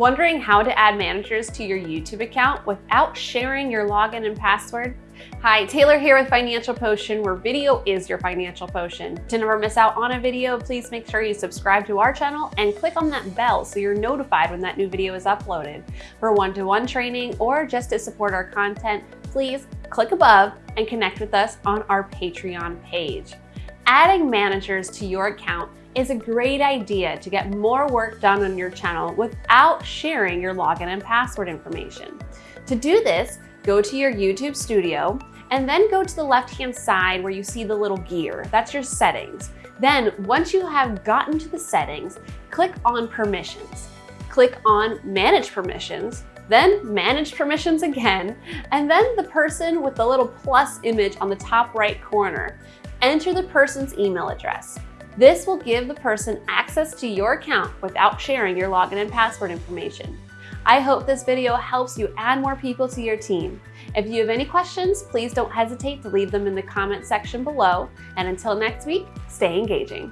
Wondering how to add managers to your YouTube account without sharing your login and password? Hi, Taylor here with Financial Potion, where video is your financial potion. To never miss out on a video, please make sure you subscribe to our channel and click on that bell so you're notified when that new video is uploaded. For one-to-one -one training or just to support our content, please click above and connect with us on our Patreon page. Adding managers to your account is a great idea to get more work done on your channel without sharing your login and password information. To do this, go to your YouTube studio and then go to the left-hand side where you see the little gear. That's your settings. Then once you have gotten to the settings, click on permissions. Click on manage permissions, then manage permissions again, and then the person with the little plus image on the top right corner. Enter the person's email address. This will give the person access to your account without sharing your login and password information. I hope this video helps you add more people to your team. If you have any questions, please don't hesitate to leave them in the comment section below. And until next week, stay engaging.